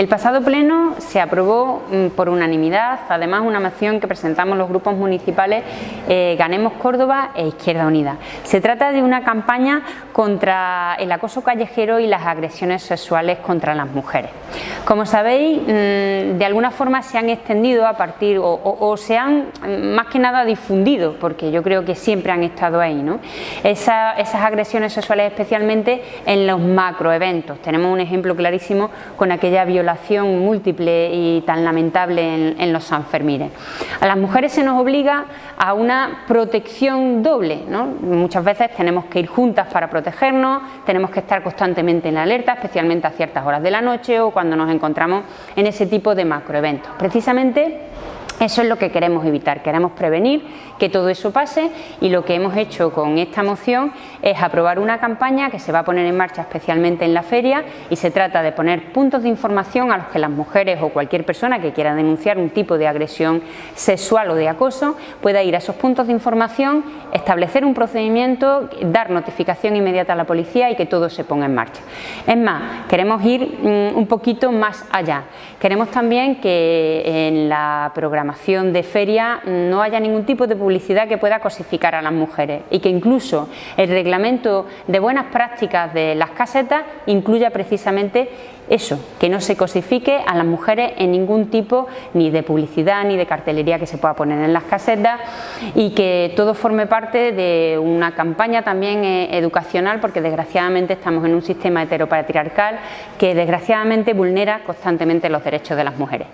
El pasado pleno se aprobó mm, por unanimidad, además una moción que presentamos los grupos municipales eh, Ganemos Córdoba e Izquierda Unida. Se trata de una campaña contra el acoso callejero y las agresiones sexuales contra las mujeres. Como sabéis, mm, de alguna forma se han extendido a partir o, se han mm, más que nada difundido, porque yo creo que siempre han estado ahí, ¿no? esas agresiones sexuales especialmente en los macroeventos. Tenemos un ejemplo clarísimo con aquella violación múltiple y tan lamentable en, los Sanfermines. A las mujeres se nos obliga a una protección doble, muchas veces tenemos que ir juntas para tenemos que estar constantemente en la alerta, especialmente a ciertas horas de la noche o cuando nos encontramos en ese tipo de macroeventos. Precisamente eso es lo que queremos evitar, queremos prevenir que todo eso pase y lo que hemos hecho con esta moción es aprobar una campaña que se va a poner en marcha especialmente en la feria y se trata de poner puntos de información a los que las mujeres o cualquier persona que quiera denunciar un tipo de agresión sexual o de acoso pueda ir a esos puntos de información, establecer un procedimiento, dar notificación inmediata a la policía y que todo se ponga en marcha. Es más, queremos ir mm, un poquito más allá. Queremos también que en la programación de feria no haya ningún tipo de publicidad que pueda cosificar a las mujeres y que incluso el reglamento de buenas prácticas de las casetas incluya precisamente eso, que no se cosifique a las mujeres en ningún tipo ni de publicidad ni de cartelería que se pueda poner en las casetas y que todo forme parte de una campaña también eh, educacional porque desgraciadamente estamos en un sistema heteropatriarcal que desgraciadamente vulnera constantemente los derechos de las mujeres.